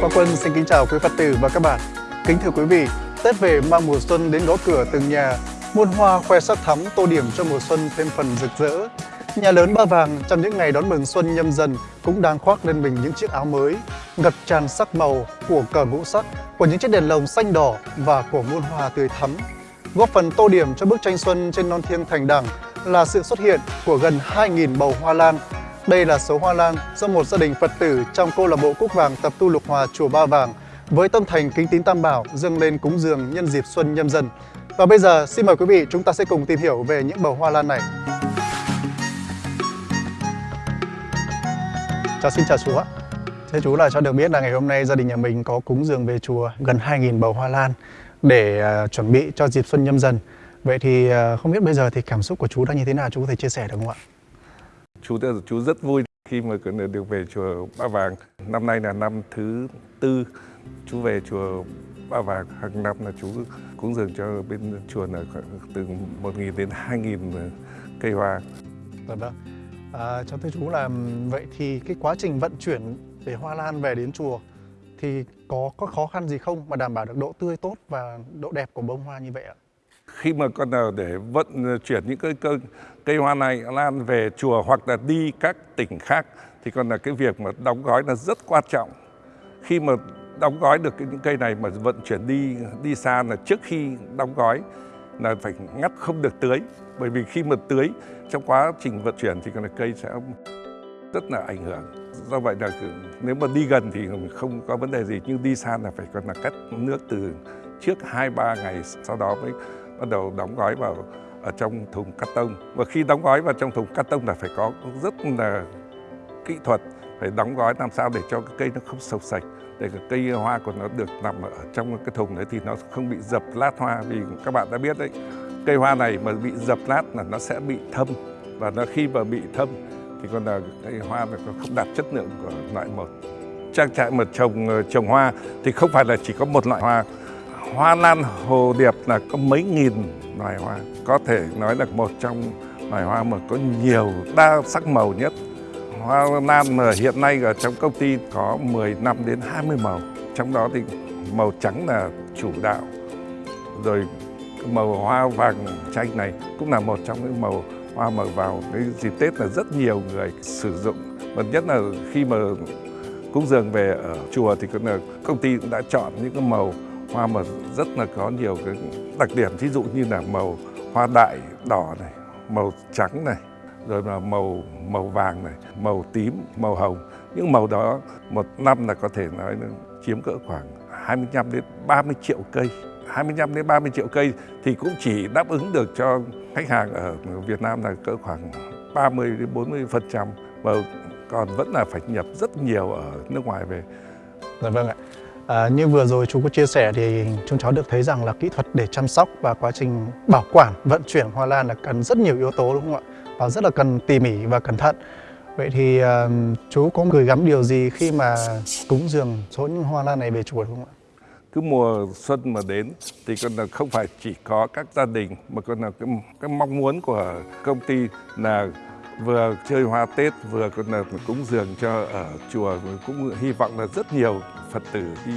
Quang Quân xin kính chào quý Phật tử và các bạn. Kính thưa quý vị, Tết về mang mùa xuân đến gõ cửa từng nhà, muôn hoa khoe sắc thắm tô điểm cho mùa xuân thêm phần rực rỡ. Nhà lớn Ba Vàng trong những ngày đón mừng xuân nhâm dần cũng đang khoác lên mình những chiếc áo mới, ngập tràn sắc màu của cờ ngũ sắc, của những chiếc đèn lồng xanh đỏ và của muôn hoa tươi thắm. Góp phần tô điểm cho bức tranh xuân trên non thiêng thành đẳng là sự xuất hiện của gần 2.000 bầu hoa lan. Đây là số hoa lan do một gia đình Phật tử trong câu lạc bộ Cúc Vàng tập tu lục hòa chùa Ba Vàng với tâm thành kính tín tam bảo dâng lên cúng dường nhân dịp xuân nhâm dần. Và bây giờ xin mời quý vị chúng ta sẽ cùng tìm hiểu về những bầu hoa lan này. Chào xin chào chú ạ. Thế chú là cho được biết là ngày hôm nay gia đình nhà mình có cúng dường về chùa gần 2.000 bầu hoa lan để uh, chuẩn bị cho dịp xuân nhâm dần. Vậy thì uh, không biết bây giờ thì cảm xúc của chú đang như thế nào chú có thể chia sẻ được không ạ? Chú chú rất vui khi mà được về chùa Ba Vàng. Năm nay là năm thứ tư chú về chùa Ba Vàng hàng năm là chú cúng dường cho bên chùa là từ 1.000 đến 2.000 ờ, cây hoa. Dạ vâng. À, cho thưa chú là vậy thì cái quá trình vận chuyển để hoa lan về đến chùa thì có có khó khăn gì không mà đảm bảo được độ tươi tốt và độ đẹp của bông hoa như vậy ạ? Khi mà con nào để vận ờ, chuyển những cái cây, cây hoa này lan về chùa hoặc là đi các tỉnh khác thì còn là cái việc mà đóng gói là rất quan trọng. Khi mà đóng gói được những cây này mà vận chuyển đi đi xa là trước khi đóng gói là phải ngắt không được tưới bởi vì khi mà tưới trong quá trình vận chuyển thì còn là cây sẽ rất là ảnh hưởng do vậy là nếu mà đi gần thì không có vấn đề gì nhưng đi xa là phải còn là cắt nước từ trước 2-3 ngày sau đó mới bắt đầu đóng gói vào, ở trong thùng cắt tông. Và khi đóng gói vào trong thùng cắt tông là phải có rất là kỹ thuật, phải đóng gói làm sao để cho cái cây nó không sầu sạch, để cái cây hoa của nó được nằm ở trong cái thùng đấy thì nó không bị dập lát hoa. Vì các bạn đã biết đấy, cây hoa này mà bị dập lát là nó sẽ bị thâm. Và nó khi mà bị thâm thì còn là cây hoa này nó không đạt chất lượng của loại một. Trang trại mà trồng ờ, trồng hoa thì không phải là chỉ có một loại hoa hoa lan, hồ điệp là có mấy nghìn loài hoa. Có thể nói là một trong loài hoa mà có nhiều đa sắc màu nhất. Hoa lan mà hiện nay ở trong công ty có 10 năm đến 20 màu. Trong đó thì màu trắng là chủ đạo. Rồi màu hoa vàng chanh này cũng là một trong những màu hoa mà vào cái dịp Tết là rất nhiều người sử dụng. Và nhất là khi mà cúng dường về ở chùa thì công ty cũng đã chọn những cái màu hoa mà rất là có nhiều cái đặc điểm ví dụ như là màu hoa đại đỏ này, màu trắng này, rồi là màu màu vàng này, màu tím, màu hồng những màu đó một năm là có thể nói là chiếm cỡ khoảng 25 đến 30 triệu cây 25 đến 30 triệu cây thì cũng chỉ đáp ứng được cho khách hàng ở Việt Nam là cỡ khoảng 30 đến 40 phần trăm và còn vẫn là phải nhập rất nhiều ở nước ngoài về. Dạ vâng ạ. À, như vừa rồi chú có chia sẻ thì chúng cháu được thấy rằng là kỹ thuật để chăm sóc và quá trình bảo quản, vận chuyển hoa lan là cần rất nhiều yếu tố đúng không ạ? Và rất là cần tỉ mỉ và cẩn thận. Vậy thì à, chú có gửi gắm điều gì khi mà cúng dường số những hoa lan này về chùa không ạ? cứ mùa xuân mà đến thì còn là không phải chỉ có các gia đình mà còn là cái, cái mong muốn của công ty là vừa chơi hoa Tết vừa còn là cúng dường cho ở chùa cũng hy vọng là rất nhiều Phật tử đi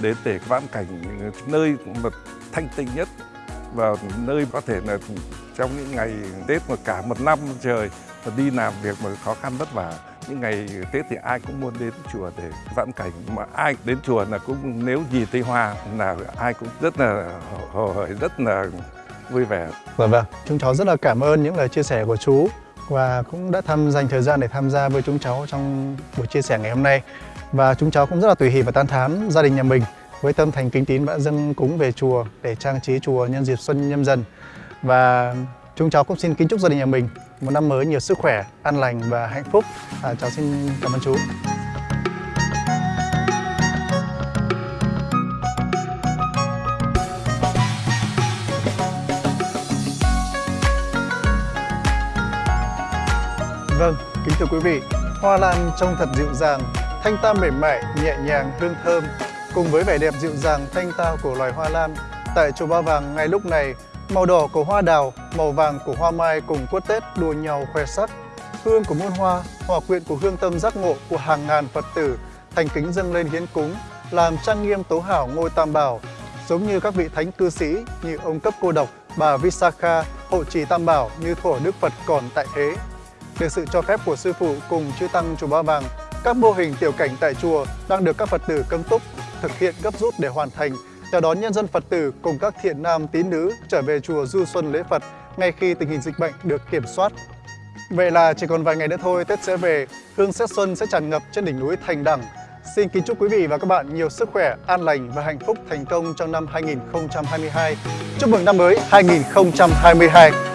đến để vãn cảnh nơi mà thanh tịnh nhất và nơi có thể là trong những ngày Tết mà cả một năm trời mà đi làm việc mà khó khăn vất vả. Những ngày Tết thì ai cũng muốn đến chùa để vãn cảnh mà ai đến chùa là cũng nếu gì thấy hoa là ai cũng rất là hồ hởi rất là vui vẻ. Vâng vâng, chúng cháu rất là cảm ơn những lời chia sẻ của chú và cũng đã tham dành thời gian để tham gia với chúng cháu trong buổi chia sẻ ngày hôm nay và chúng cháu cũng rất là tùy hỷ và tan thán gia đình nhà mình với tâm thành kính tín đã dâng cúng về chùa để trang trí chùa nhân dịp xuân nhâm dần và chúng cháu cũng xin kính chúc gia đình nhà mình một năm mới nhiều sức khỏe, an lành và hạnh phúc. À, cháu xin cảm ơn chú. Kính thưa quý vị, hoa lan trông thật dịu dàng, thanh tao mềm mại, nhẹ nhàng, hương thơm. Cùng với vẻ đẹp dịu dàng, thanh tao của loài hoa lan, tại chùa Ba Vàng ngay lúc này Màu đỏ của hoa đào, màu vàng của hoa mai cùng quất Tết đua nhau khoe sắc. Hương của muôn hoa, hòa quyện của hương tâm giác ngộ của hàng ngàn Phật tử thành kính dâng lên hiến cúng làm trang nghiêm tố hảo ngôi Tam Bảo, giống như các vị thánh cư sĩ như ông cấp cô độc, bà Visakha, hộ trì Tam Bảo như thuở Đức Phật còn tại thế. Được sự cho phép của sư phụ cùng chư tăng chùa Ba Vàng, các mô hình tiểu cảnh tại chùa đang được các Phật tử cấm túc thực hiện gấp rút để hoàn thành, chào đón nhân dân Phật tử cùng các thiện nam tín nữ trở về chùa du xuân lễ Phật ngay khi tình hình dịch bệnh được kiểm soát. Vậy là chỉ còn vài ngày nữa thôi Tết sẽ về, hương xét Xuân sẽ tràn ngập trên đỉnh núi Thành Đẳng. Xin kính chúc quý vị và các bạn nhiều sức khỏe, an lành và hạnh phúc thành công trong năm 2022. Chúc mừng năm mới 2022!